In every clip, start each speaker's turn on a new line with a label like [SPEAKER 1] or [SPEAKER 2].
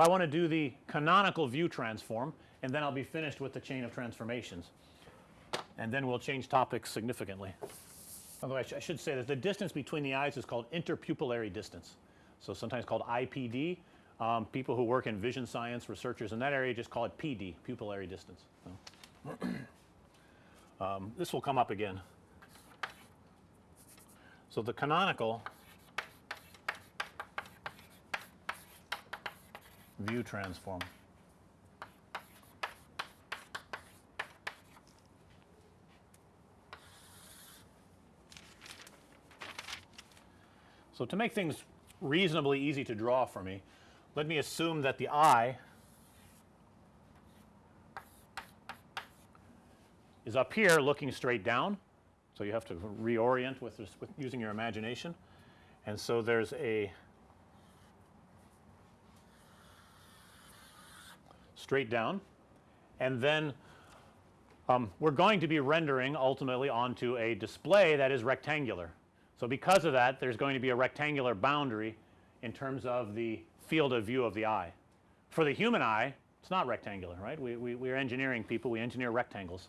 [SPEAKER 1] So, I want to do the canonical view transform and then I'll be finished with the chain of transformations and then we'll change topics significantly. Although I, sh I should say that the distance between the eyes is called interpupillary distance. So, sometimes called IPD. Um, people who work in vision science researchers in that area just call it PD pupillary distance. So, um, this will come up again. So, the canonical view transform. So, to make things reasonably easy to draw for me, let me assume that the eye is up here looking straight down. So, you have to reorient with, this, with using your imagination. And so, there's a straight down and then um, we're going to be rendering ultimately onto a display that is rectangular. So, because of that there's going to be a rectangular boundary in terms of the field of view of the eye. For the human eye it's not rectangular right. We, we, we are engineering people we engineer rectangles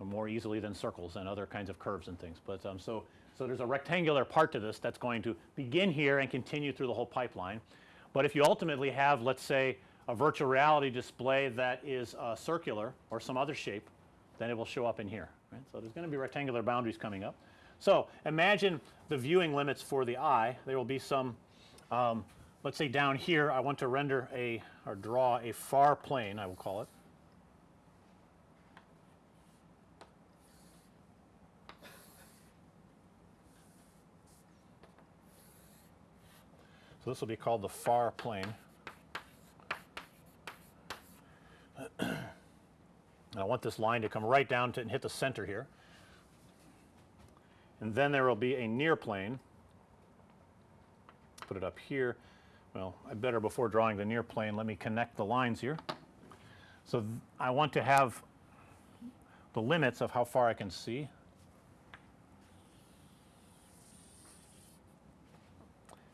[SPEAKER 1] more easily than circles and other kinds of curves and things. But um, so, so there's a rectangular part to this that's going to begin here and continue through the whole pipeline. But if you ultimately have let's say a virtual reality display that is uh, circular or some other shape then it will show up in here right. So, there's going to be rectangular boundaries coming up. So, imagine the viewing limits for the eye there will be some um, let's say down here I want to render a or draw a far plane I will call it. So, this will be called the far plane. I want this line to come right down to and hit the center here. And then there will be a near plane. Put it up here. Well I better before drawing the near plane let me connect the lines here. So I want to have the limits of how far I can see.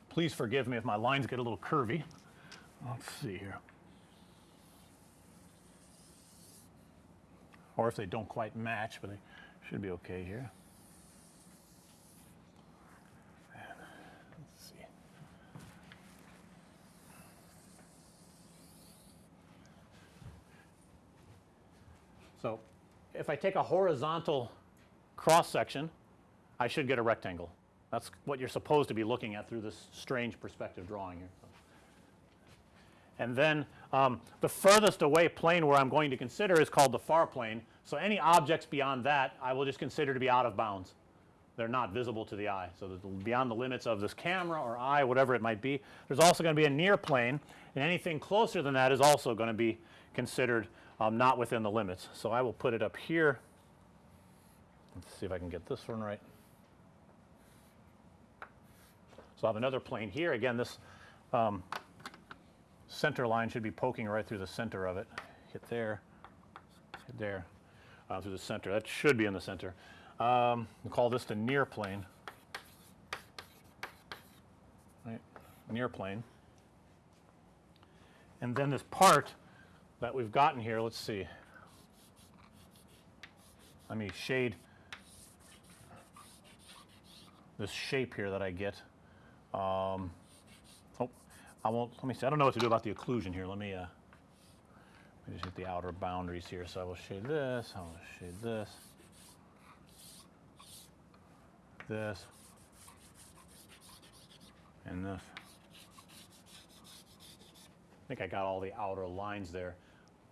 [SPEAKER 1] Please forgive me if my lines get a little curvy. Let's see here or if they don't quite match but they should be okay here So, if I take a horizontal cross section I should get a rectangle. That's what you're supposed to be looking at through this strange perspective drawing here. And then um, the furthest away plane where I'm going to consider is called the far plane. So, any objects beyond that I will just consider to be out of bounds. They're not visible to the eye. So, beyond the limits of this camera or eye whatever it might be. There's also going to be a near plane and anything closer than that is also going to be considered um, not within the limits. So, I will put it up here. Let's see if I can get this one right. So, I have another plane here again this um, center line should be poking right through the center of it. Hit there hit there uh, through the center. That should be in the center. Um, we'll call this the near plane. Right near plane. And then this part that we've gotten here let's see. Let me shade this shape here that I get. Um, I won't let me see I don't know what to do about the occlusion here let me uh, let me just hit the outer boundaries here so I will shade this I will shade this this and this I think I got all the outer lines there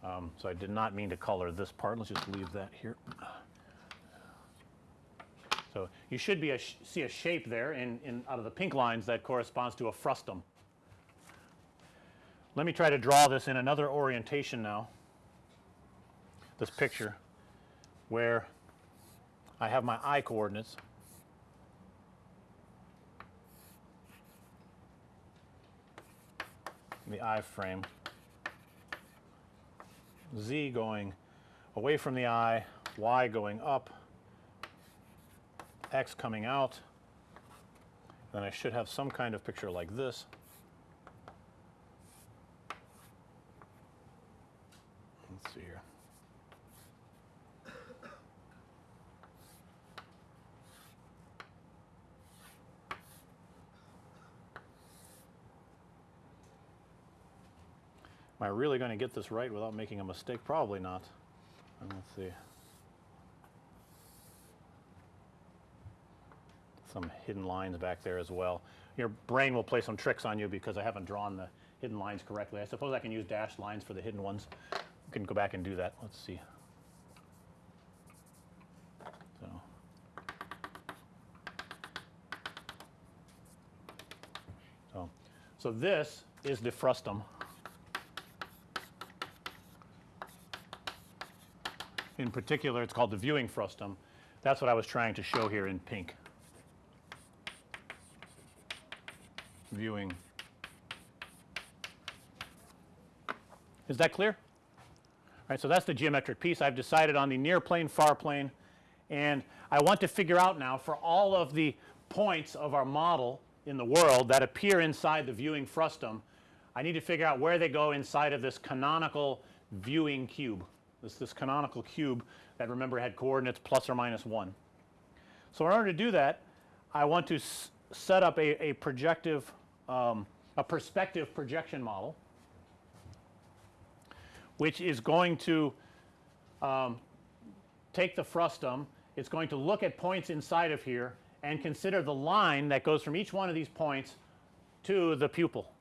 [SPEAKER 1] um, so I did not mean to color this part. Let's just leave that here. So you should be a see a shape there in, in out of the pink lines that corresponds to a frustum. Let me try to draw this in another orientation now. This picture where I have my eye coordinates. The eye frame z going away from the eye, y going up, x coming out, then I should have some kind of picture like this. let's see here. Am I really going to get this right without making a mistake? Probably not. Let's see. Some hidden lines back there as well. Your brain will play some tricks on you because I haven't drawn the hidden lines correctly. I suppose I can use dashed lines for the hidden ones. We can go back and do that. Let's see. So. So, so this is the frustum. In particular, it's called the viewing frustum. That's what I was trying to show here in pink. Viewing. Is that clear? All right, so that's the geometric piece. I've decided on the near plane, far plane, and I want to figure out now for all of the points of our model in the world that appear inside the viewing frustum, I need to figure out where they go inside of this canonical viewing cube. This this canonical cube that remember had coordinates plus or minus 1. So, in order to do that, I want to set up a, a projective um, a perspective projection model which is going to um, take the frustum, it's going to look at points inside of here and consider the line that goes from each one of these points to the pupil.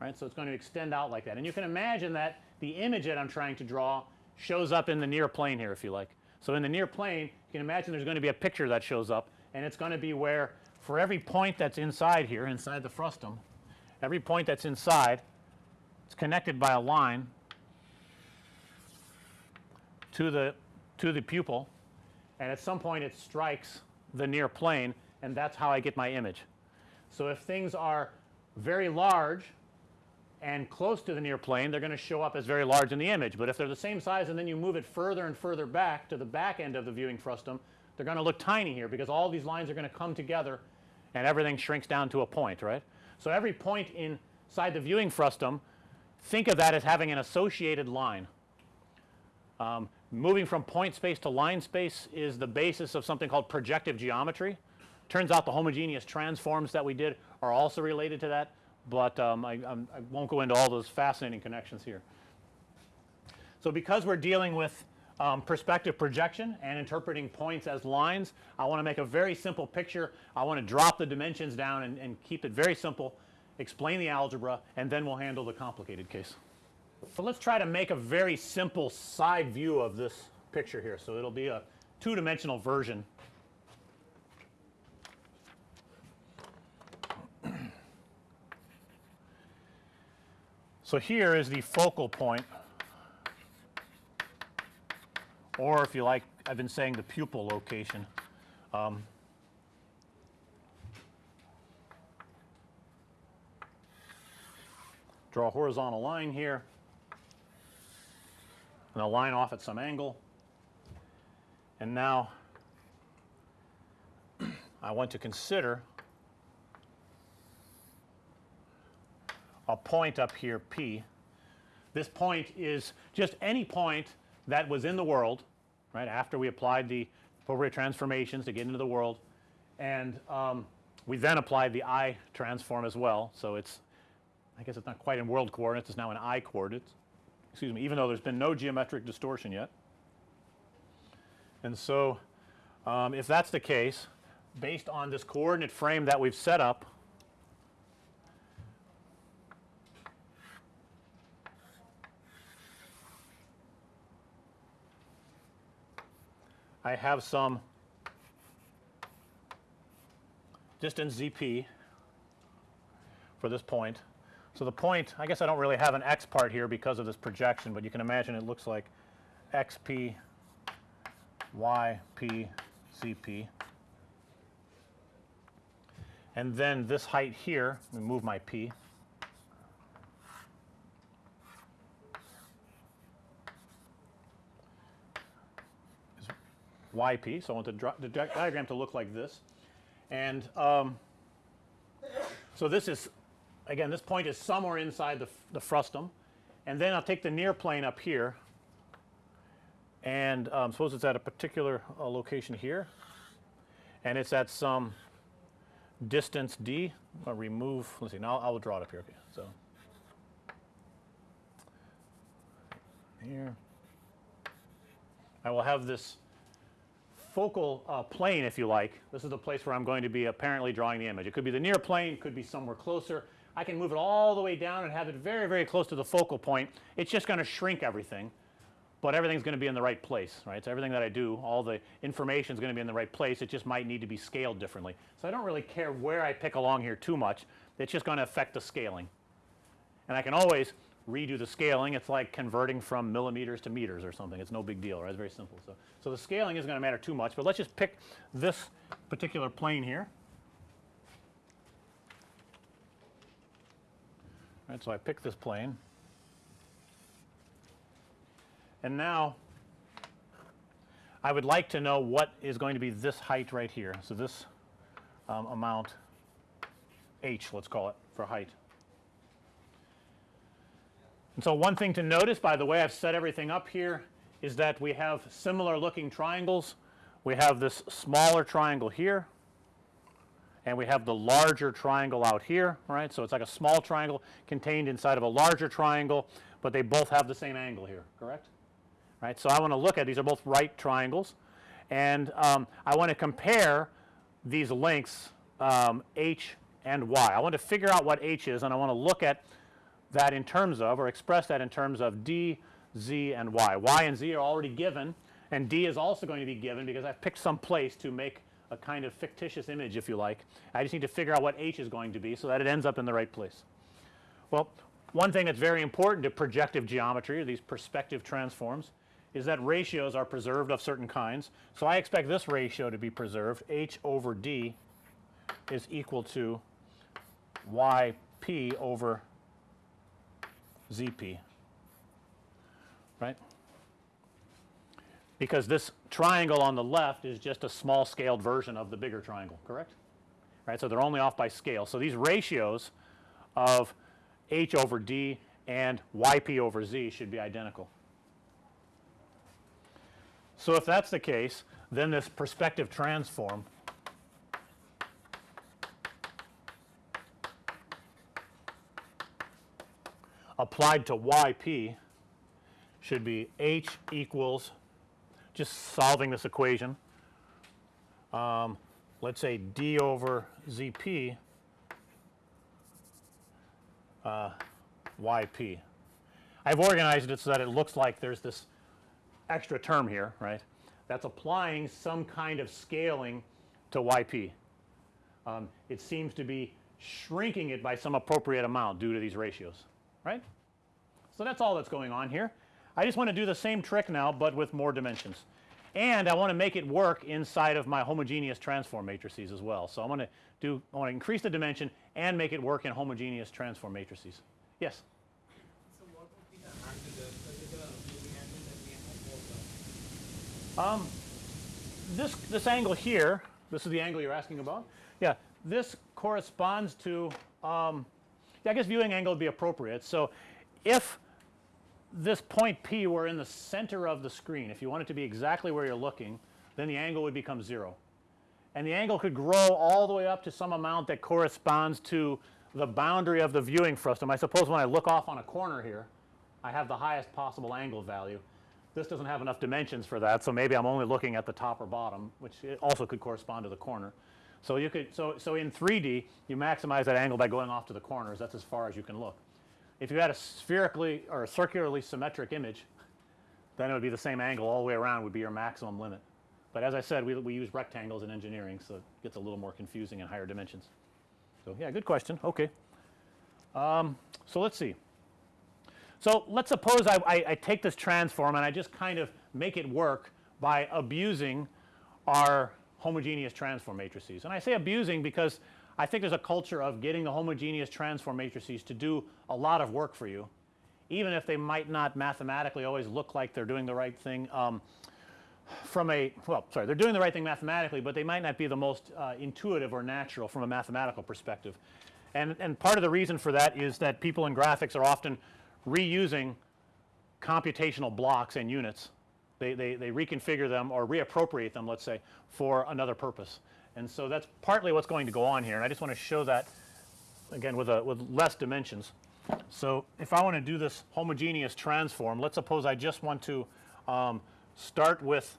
[SPEAKER 1] Right. So, it's going to extend out like that and you can imagine that the image that I'm trying to draw shows up in the near plane here if you like. So, in the near plane you can imagine there's going to be a picture that shows up and it's going to be where for every point that's inside here inside the frustum every point that's inside it's connected by a line to the to the pupil and at some point it strikes the near plane and that's how I get my image. So, if things are very large and close to the near plane they're going to show up as very large in the image, but if they're the same size and then you move it further and further back to the back end of the viewing frustum they're going to look tiny here because all these lines are going to come together and everything shrinks down to a point right. So, every point inside the viewing frustum think of that as having an associated line. Um, moving from point space to line space is the basis of something called projective geometry. Turns out the homogeneous transforms that we did are also related to that, but um, I, I, won't go into all those fascinating connections here. So, because we're dealing with um, perspective projection and interpreting points as lines, I want to make a very simple picture. I want to drop the dimensions down and, and keep it very simple, explain the algebra, and then we'll handle the complicated case. So, let's try to make a very simple side view of this picture here. So, it'll be a two dimensional version. So, here is the focal point or if you like I've been saying the pupil location. Um, draw a horizontal line here and a line off at some angle. And now I want to consider a point up here P. This point is just any point that was in the world right after we applied the Fourier transformations to get into the world and um, we then applied the eye transform as well. So, it's I guess it's not quite in world coordinates it's now in eye coordinates excuse me even though there's been no geometric distortion yet. And so, um, if that's the case based on this coordinate frame that we've set up I have some distance ZP for this point. So, the point I guess I don't really have an x part here because of this projection, but you can imagine it looks like xp yp zp. And then this height here, let me move my p. yp. So, I want the, the diagram to look like this. And um, so, this is again this point is somewhere inside the, the frustum and then I'll take the near plane up here and um, suppose it's at a particular uh, location here and it's at some distance d. I'll remove, let's see, now I will draw it up here. Okay, so here. I will have this focal uh, plane if you like. This is the place where I'm going to be apparently drawing the image. It could be the near plane, it could be somewhere closer. I can move it all the way down and have it very, very close to the focal point. It's just going to shrink everything, but everything's going to be in the right place, right? So everything that I do, all the information is going to be in the right place. It just might need to be scaled differently. So I don't really care where I pick along here too much. It's just going to affect the scaling. And I can always redo the scaling. It's like converting from millimeters to meters or something. It's no big deal, right? It's very simple. So, so the scaling isn't going to matter too much, but let's just pick this particular plane here. All right, so I pick this plane. And now I would like to know what is going to be this height right here. So this um, amount h, let's call it, for height. And so one thing to notice by the way I've set everything up here is that we have similar looking triangles. We have this smaller triangle here and we have the larger triangle out here, right. So, it's like a small triangle contained inside of a larger triangle, but they both have the same angle here, correct? Right. So, I want to look at these are both right triangles and um, I want to compare these lengths um, h and y. I want to figure out what h is and I want to look at that in terms of or express that in terms of d, z and y. y and z are already given and d is also going to be given because I've picked some place to make a kind of fictitious image if you like. I just need to figure out what h is going to be so that it ends up in the right place. Well, one thing that's very important to projective geometry or these perspective transforms is that ratios are preserved of certain kinds. So, I expect this ratio to be preserved h over d is equal to y p over z p right because this triangle on the left is just a small scaled version of the bigger triangle correct right. So, they are only off by scale. So, these ratios of h over d and y p over z should be identical. So, if that's the case then this perspective transform applied to y p should be h equals just solving this equation. Um, let's say d over z p uh, I've organized it so that it looks like there's this extra term here, right? That's applying some kind of scaling to y p. Um, it seems to be shrinking it by some appropriate amount due to these ratios, right? So that's all that's going on here. I just want to do the same trick now, but with more dimensions. And I want to make it work inside of my homogeneous transform matrices as well. So, I'm going to do I want to increase the dimension and make it work in homogeneous transform matrices. Yes.
[SPEAKER 2] So that
[SPEAKER 1] Um, this this angle here, this is the angle you're asking about. Yeah, this corresponds to um, I guess viewing angle would be appropriate. So, if this point P were in the center of the screen, if you want it to be exactly where you're looking, then the angle would become 0. And the angle could grow all the way up to some amount that corresponds to the boundary of the viewing frustum. I suppose when I look off on a corner here, I have the highest possible angle value. This doesn't have enough dimensions for that, so maybe I'm only looking at the top or bottom, which also could correspond to the corner. So, you could so, so in 3D you maximize that angle by going off to the corners that's as far as you can look. If you had a spherically or a circularly symmetric image then it would be the same angle all the way around would be your maximum limit. But as I said we, we use rectangles in engineering so it gets a little more confusing in higher dimensions. So, yeah good question okay. Um, so, let's see. So, let's suppose I, I, I take this transform and I just kind of make it work by abusing our homogeneous transform matrices. And I say abusing because I think there's a culture of getting the homogeneous transform matrices to do a lot of work for you even if they might not mathematically always look like they're doing the right thing um, from a well sorry they're doing the right thing mathematically, but they might not be the most uh, intuitive or natural from a mathematical perspective. And, and part of the reason for that is that people in graphics are often reusing computational blocks and units They, they, they reconfigure them or reappropriate them, let's say, for another purpose. And so that's partly what's going to go on here. And I just want to show that again with a, with less dimensions. So if I want to do this homogeneous transform, let's suppose I just want to um, start with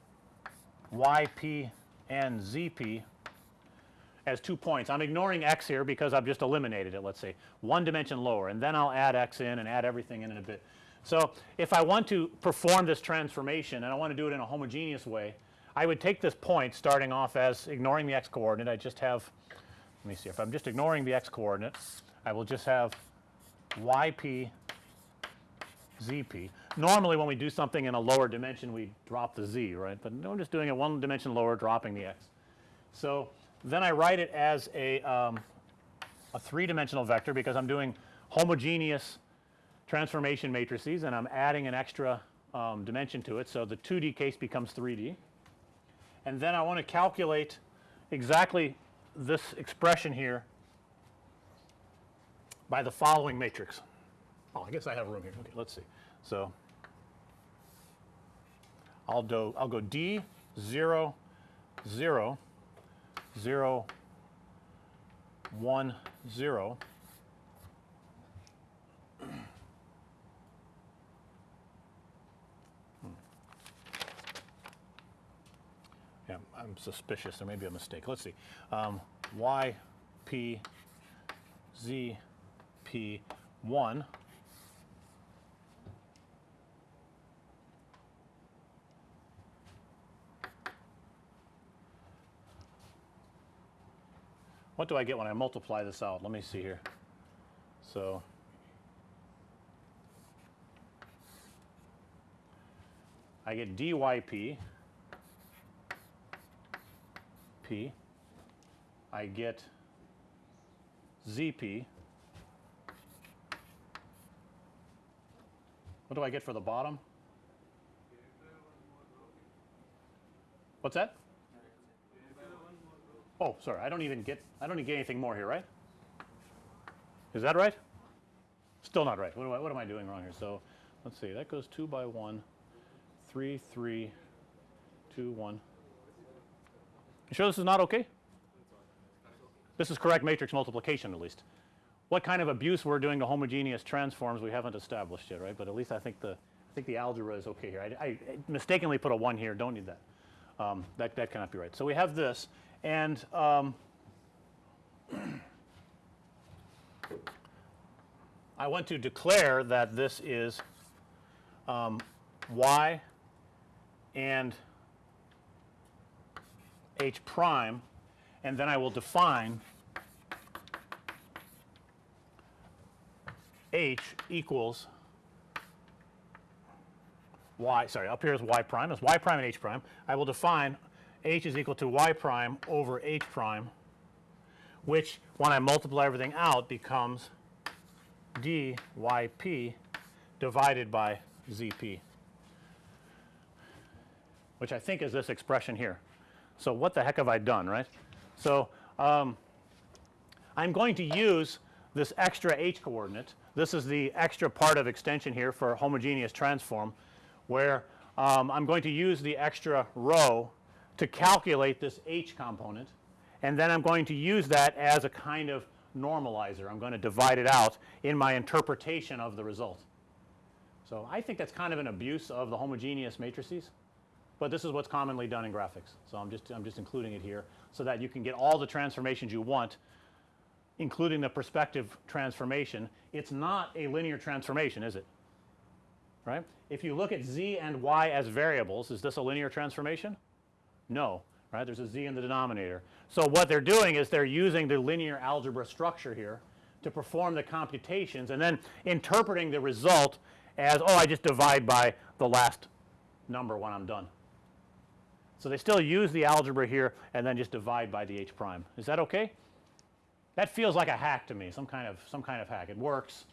[SPEAKER 1] yp and zp as two points. I'm ignoring x here because I've just eliminated it, let's say, one dimension lower, and then I'll add x in and add everything in in a bit. So if I want to perform this transformation and I want to do it in a homogeneous way, I would take this point starting off as ignoring the x coordinate. I just have, let me see, if I'm just ignoring the x coordinate, I will just have yp zp. Normally when we do something in a lower dimension we drop the z, right? But no, I'm just doing it one dimension lower, dropping the x. So then I write it as a, um, a three dimensional vector because I'm doing homogeneous transformation matrices and I'm adding an extra um, dimension to it. So the 2D case becomes 3D. And then I want to calculate exactly this expression here by the following matrix. Oh, I guess I have room here. Okay, let's see. So I'll do I'll go D 0 0 0 1 0 Yeah, Suspicious. There may be a mistake. Let's see. Um, y p z p 1 What do I get when I multiply this out? Let me see here. So I get dyp p. I get zp. What do I get for the bottom? What's that? Oh, sorry. I don't even get I don't get anything more here, right? Is that right? Still not right. What, I, what am I doing wrong here? So let's see. That goes 2 by 1, 3, 3, 2, 1. You sure this is not okay? This is correct matrix multiplication at least. What kind of abuse we're doing to homogeneous transforms we haven't established yet, right? But at least I think the I think the algebra is okay here. I, I mistakenly put a 1 here. Don't need that. Um, that that cannot be right. So we have this, and um, I want to declare that this is um, y and h prime, and then I will define h equals y, sorry, up here is y prime, it's y prime and h prime. I will define h is equal to y prime over h prime, which when I multiply everything out becomes dyp divided by zp, which I think is this expression here. So what the heck have I done, right? So um, I'm going to use this extra h coordinate. This is the extra part of extension here for homogeneous transform where um, I'm going to use the extra row to calculate this h component and then I'm going to use that as a kind of normalizer. I'm going to divide it out in my interpretation of the result. So I think that's kind of an abuse of the homogeneous matrices, but this is what's commonly done in graphics. So I'm just I'm just including it here so that you can get all the transformations you want including the perspective transformation. It's not a linear transformation, is it? Right? If you look at z and y as variables, is this a linear transformation? No, right? There's a z in the denominator. So what they're doing is they're using the linear algebra structure here to perform the computations and then interpreting the result as, oh, I just divide by the last number when I'm done. So they still use the algebra here and then just divide by the h prime. Is that okay? That feels like a hack to me, some kind of some kind of hack. It works.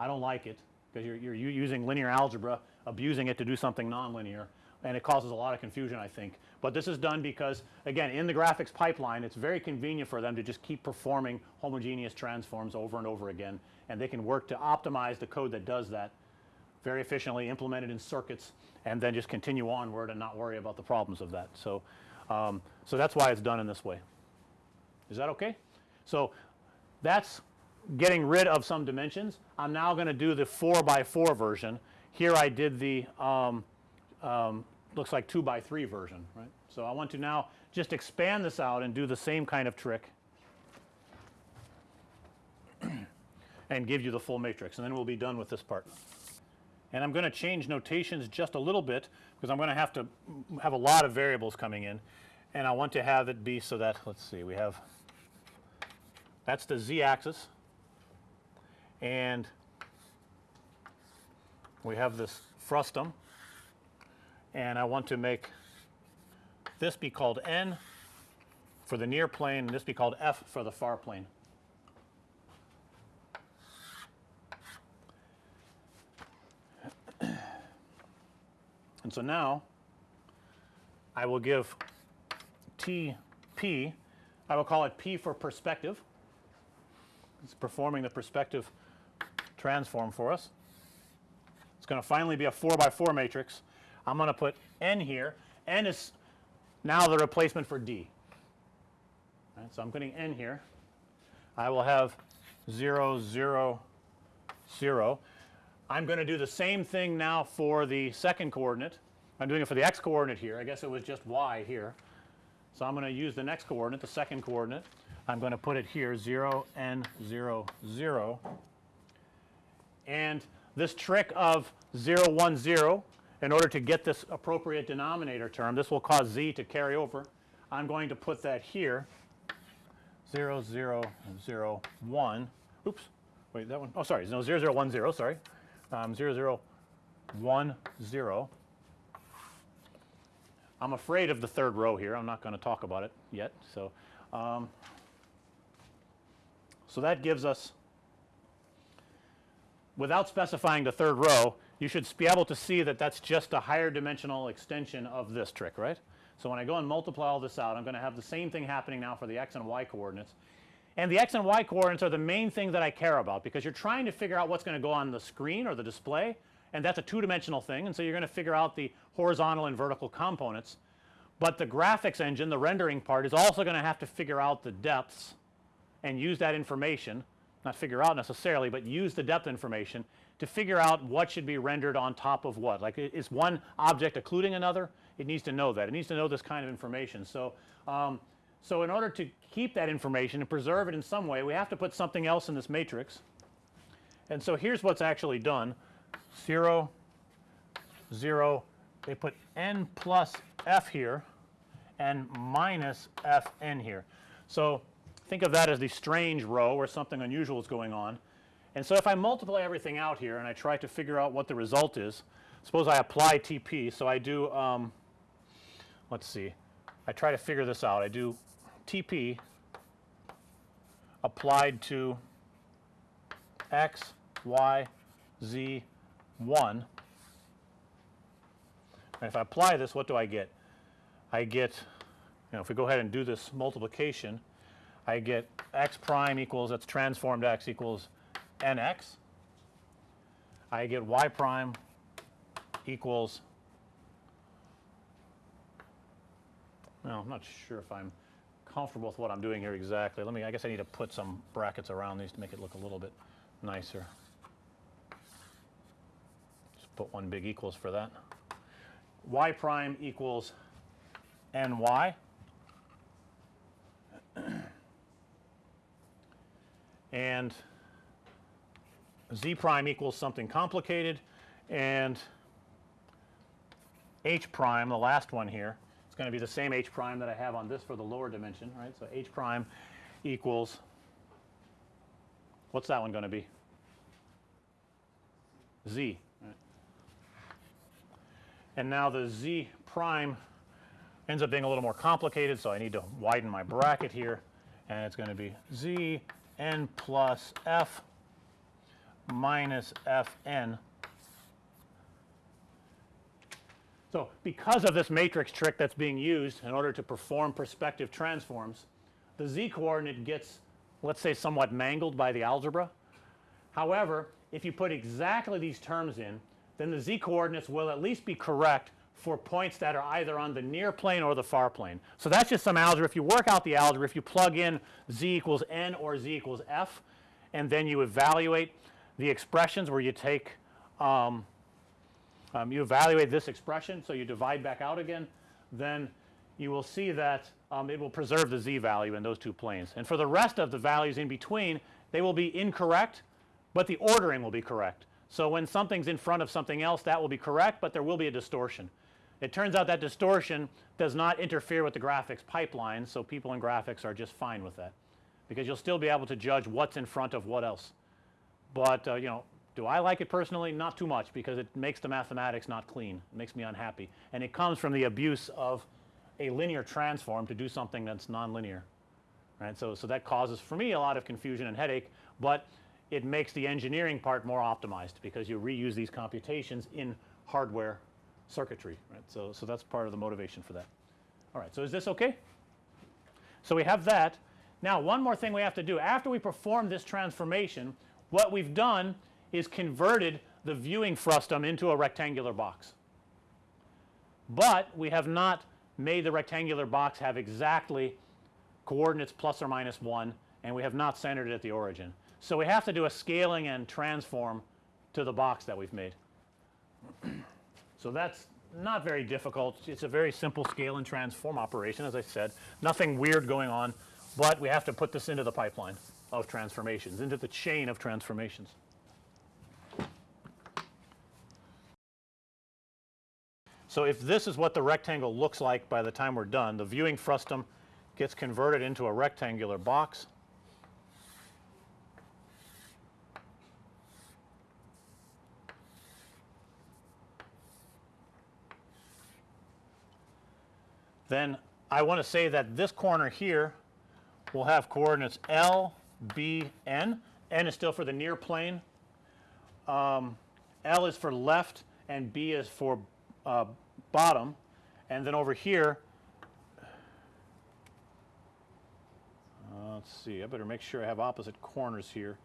[SPEAKER 1] I don't like it because you're, you're using linear algebra, abusing it to do something nonlinear, and it causes a lot of confusion, I think. But this is done because, again, in the graphics pipeline, it's very convenient for them to just keep performing homogeneous transforms over and over again, and they can work to optimize the code that does that very efficiently implement it in circuits and then just continue onward and not worry about the problems of that. So, um, so that's why it's done in this way. Is that okay? So that's getting rid of some dimensions. I'm now going to do the 4 by 4 version. Here I did the um, um, looks like 2 by 3 version, right? So I want to now just expand this out and do the same kind of trick and give you the full matrix and then we'll be done with this part. And I'm going to change notations just a little bit because I'm going to have to have a lot of variables coming in. And I want to have it be so that let's see we have that's the z axis and we have this frustum. And I want to make this be called n for the near plane and this be called f for the far plane. And so now I will give T P, I will call it P for perspective. It's performing the perspective transform for us. It's going to finally be a 4 by 4 matrix. I'm going to put n here. n is now the replacement for d. Right, so I'm putting n here. I will have 0, 0, 0. I'm going to do the same thing now for the second coordinate. I'm doing it for the x coordinate here. I guess it was just y here. So I'm going to use the next coordinate, the second coordinate. I'm going to put it here 0 n 0 0. And this trick of 0 1 0 in order to get this appropriate denominator term, this will cause z to carry over. I'm going to put that here 0 0 0 1. Oops. Wait, that one. Oh, sorry. No, 0 0 1 0. Sorry. Um, 0 0 1 0. I'm afraid of the third row here. I'm not going to talk about it yet. So, um, so that gives us, without specifying the third row, you should be able to see that that's just a higher dimensional extension of this trick, right? So when I go and multiply all this out, I'm going to have the same thing happening now for the x and y coordinates. And the x and y coordinates are the main thing that I care about because you're trying to figure out what's going to go on the screen or the display and that's a two dimensional thing and so you're going to figure out the horizontal and vertical components. But the graphics engine, the rendering part is also going to have to figure out the depths and use that information, not figure out necessarily, but use the depth information to figure out what should be rendered on top of what. Like is one object occluding another? It needs to know that. It needs to know this kind of information. So, um, so in order to keep that information and preserve it in some way, we have to put something else in this matrix. And so here's what's actually done. 0, 0, they put n plus f here and minus fn here. So think of that as the strange row where something unusual is going on. And so if I multiply everything out here and I try to figure out what the result is, suppose I apply TP. So I do, um, let's see, I try to figure this out. I do TP applied to x, y, z, 1. And if I apply this, what do I get? I get, you know, if we go ahead and do this multiplication, I get x prime equals, that's transformed x equals nx. I get y prime equals, well, I'm not sure if I'm comfortable with what I'm doing here exactly. Let me, I guess I need to put some brackets around these to make it look a little bit nicer. Just put one big equals for that. y prime equals ny. and z prime equals something complicated and h prime, the last one here, going to be the same h prime that I have on this for the lower dimension, right? So h prime equals, what's that one going to be? z. Right? And now the z prime ends up being a little more complicated, so I need to widen my bracket here, and it's going to be z n plus f minus fn. So because of this matrix trick that's being used in order to perform perspective transforms, the z coordinate gets, let's say, somewhat mangled by the algebra. However, if you put exactly these terms in, then the z coordinates will at least be correct for points that are either on the near plane or the far plane. So, that's just some algebra. If you work out the algebra, if you plug in z equals n or z equals f and then you evaluate the expressions where you take um, um, you evaluate this expression. So, you divide back out again then you will see that um, it will preserve the z value in those two planes. And for the rest of the values in between they will be incorrect, but the ordering will be correct. So, when something's in front of something else that will be correct, but there will be a distortion. It turns out that distortion does not interfere with the graphics pipeline. So, people in graphics are just fine with that because you'll still be able to judge what's in front of what else. But uh, you know do I like it personally? Not too much because it makes the mathematics not clean. It makes me unhappy and it comes from the abuse of a linear transform to do something that's nonlinear right. So, so that causes for me a lot of confusion and headache, but it makes the engineering part more optimized because you reuse these computations in hardware circuitry right. So, so that's part of the motivation for that. All right. So, is this okay? So, we have that. Now, one more thing we have to do after we perform this transformation what we've done is converted the viewing frustum into a rectangular box. But we have not made the rectangular box have exactly coordinates plus or minus 1 and we have not centered it at the origin. So, we have to do a scaling and transform to the box that we've made. so, that's not very difficult. It's a very simple scale and transform operation as I said. Nothing weird going on, but we have to put this into the pipeline of transformations, into the chain of transformations. So, if this is what the rectangle looks like by the time we're done, the viewing frustum gets converted into a rectangular box. Then I want to say that this corner here will have coordinates L, B, N. N is still for the near plane. Um, L is for left and B is for uh, bottom and then over here uh, let's see I better make sure I have opposite corners here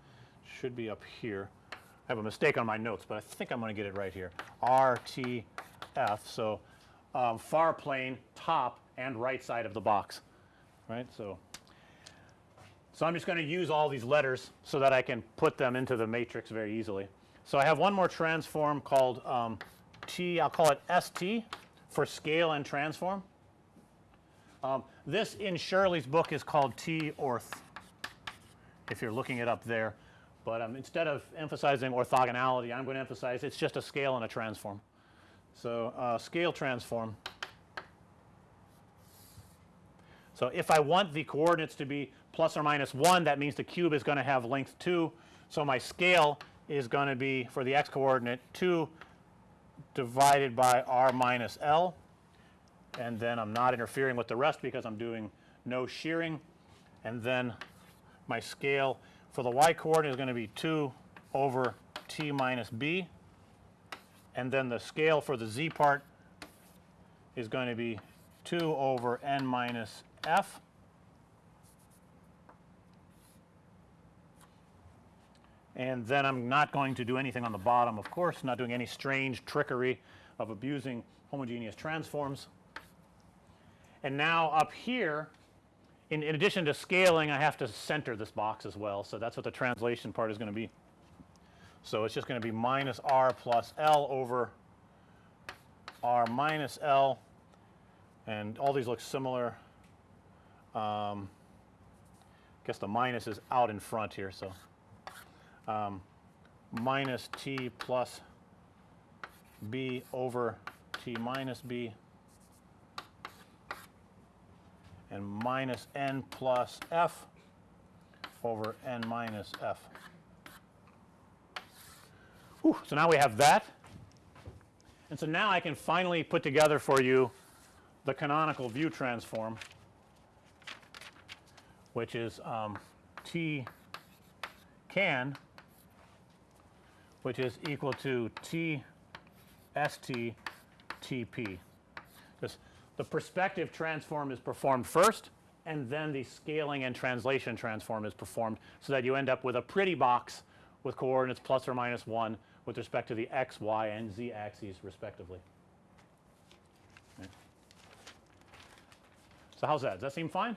[SPEAKER 1] should be up here I have a mistake on my notes, but I think I'm going to get it right here R T F. So, um, far plane top and right side of the box right. So, so I'm just going to use all these letters so that I can put them into the matrix very easily. So, I have one more transform called um, T I'll call it ST for scale and transform. Um, this in Shirley's book is called T orth if you're looking it up there, but um, instead of emphasizing orthogonality I'm going to emphasize it's just a scale and a transform. So, uh, scale transform. So, if I want the coordinates to be plus or minus 1 that means the cube is going to have length 2. So, my scale is going to be for the x coordinate 2 divided by r minus L and then I'm not interfering with the rest because I'm doing no shearing. And then my scale for the y coordinate is going to be 2 over t minus b. And then the scale for the z part is going to be 2 over n minus f and then I'm not going to do anything on the bottom of course, not doing any strange trickery of abusing homogeneous transforms. And now up here in, in addition to scaling I have to center this box as well. So, that's what the translation part is going to be. So, it's just going to be minus r plus L over r minus L and all these look similar. Um, guess the minus is out in front here. So, um, minus t plus b over t minus b and minus n plus f over n minus f. Whew, so, now we have that and so now I can finally put together for you the canonical view transform which is um, T can which is equal to T S T T P. This the perspective transform is performed first and then the scaling and translation transform is performed. So, that you end up with a pretty box with coordinates plus or minus 1 with respect to the x, y, and z axes respectively. Okay. So how's that? Does that seem fine?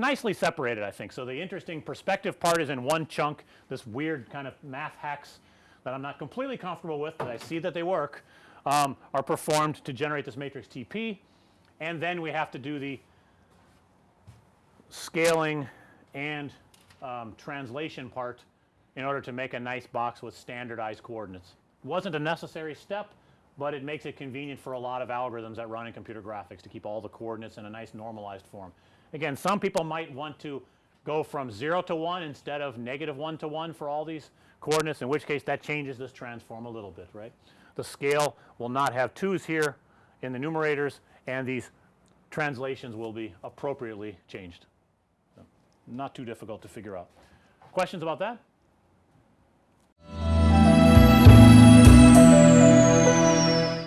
[SPEAKER 1] Nicely separated, I think. So the interesting perspective part is in one chunk. This weird kind of math hacks that I'm not completely comfortable with, but I see that they work, um, are performed to generate this matrix TP. And then we have to do the scaling and um, translation part in order to make a nice box with standardized coordinates. Wasn't a necessary step, but it makes it convenient for a lot of algorithms that run in computer graphics to keep all the coordinates in a nice normalized form. Again, some people might want to go from 0 to 1 instead of negative 1 to 1 for all these coordinates, in which case that changes this transform a little bit, right. The scale will not have 2's here in the numerators and these translations will be appropriately changed. So, not too difficult to figure out. Questions about that?